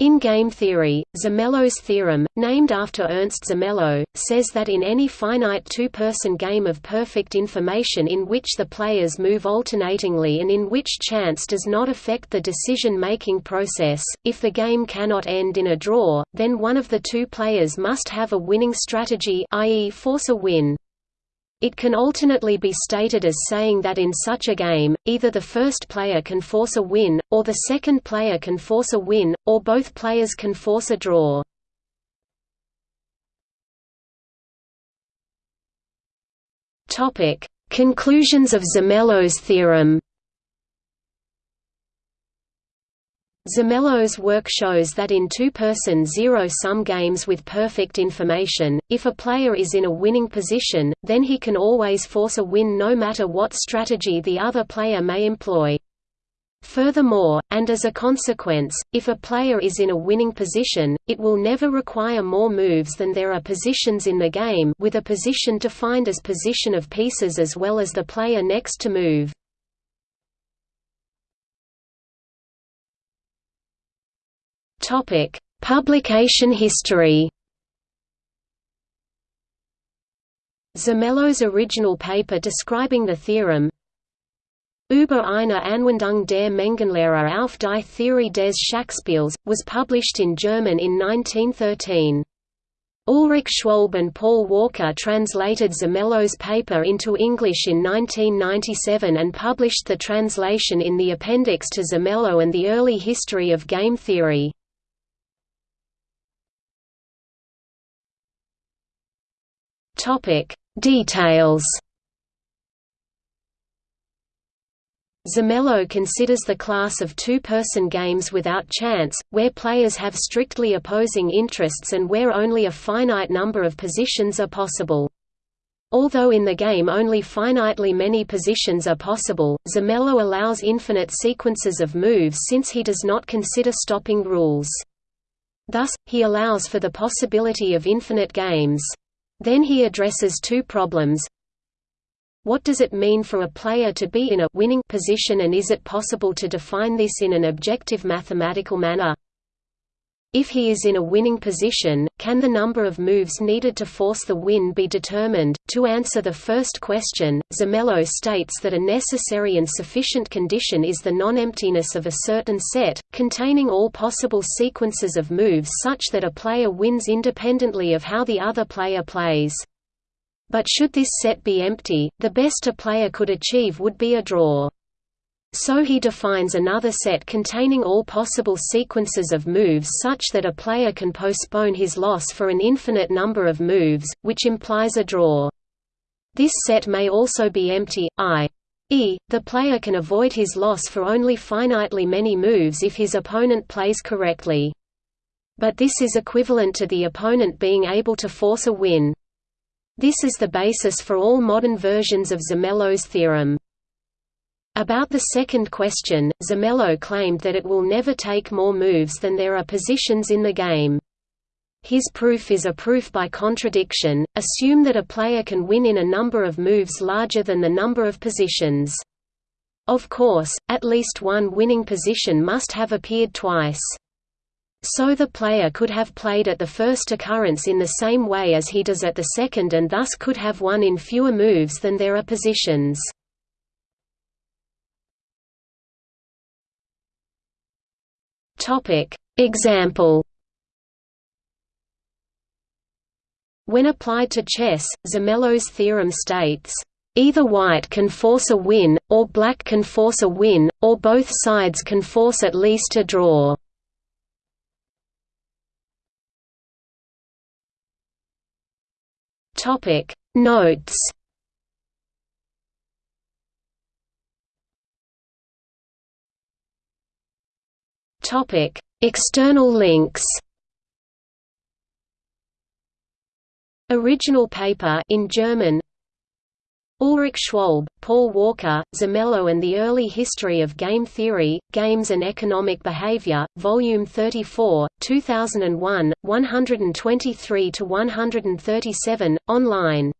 In game theory, Zermelo's theorem, named after Ernst Zermelo, says that in any finite two-person game of perfect information in which the players move alternatingly and in which chance does not affect the decision-making process, if the game cannot end in a draw, then one of the two players must have a winning strategy i.e. force a win. It can alternately be stated as saying that in such a game, either the first player can force a win, or the second player can force a win, or both players can force a draw. Conclusions of Zermelo's theorem Zermelo's work shows that in two-person zero-sum games with perfect information, if a player is in a winning position, then he can always force a win no matter what strategy the other player may employ. Furthermore, and as a consequence, if a player is in a winning position, it will never require more moves than there are positions in the game with a position defined as position of pieces as well as the player next to move. Topic: Publication history. Zermelo's original paper describing the theorem Über eine Anwendung der Mengenlehre auf die Theorie des Schachspiels, was published in German in 1913. Ulrich Schwalbe and Paul Walker translated Zermelo's paper into English in 1997 and published the translation in the appendix to Zermelo and the Early History of Game Theory. Topic: Details. Zermelo considers the class of two-person games without chance, where players have strictly opposing interests and where only a finite number of positions are possible. Although in the game only finitely many positions are possible, Zermelo allows infinite sequences of moves since he does not consider stopping rules. Thus, he allows for the possibility of infinite games. Then he addresses two problems. What does it mean for a player to be in a winning position and is it possible to define this in an objective mathematical manner? If he is in a winning position, can the number of moves needed to force the win be determined? To answer the first question, Zermelo states that a necessary and sufficient condition is the non-emptiness of a certain set, containing all possible sequences of moves such that a player wins independently of how the other player plays. But should this set be empty, the best a player could achieve would be a draw. So he defines another set containing all possible sequences of moves such that a player can postpone his loss for an infinite number of moves, which implies a draw. This set may also be empty, i.e., the player can avoid his loss for only finitely many moves if his opponent plays correctly. But this is equivalent to the opponent being able to force a win. This is the basis for all modern versions of Zermelo's theorem. About the second question, Zermelo claimed that it will never take more moves than there are positions in the game. His proof is a proof by contradiction, assume that a player can win in a number of moves larger than the number of positions. Of course, at least one winning position must have appeared twice. So the player could have played at the first occurrence in the same way as he does at the second and thus could have won in fewer moves than there are positions. Topic. Example When applied to chess, Zermelo's theorem states, "...either white can force a win, or black can force a win, or both sides can force at least a draw." Notes Topic: External links. Original paper in German. Ulrich Schwalbe, Paul Walker, Zermelo and the Early History of Game Theory, Games and Economic Behavior, Volume 34, 2001, 123–137, online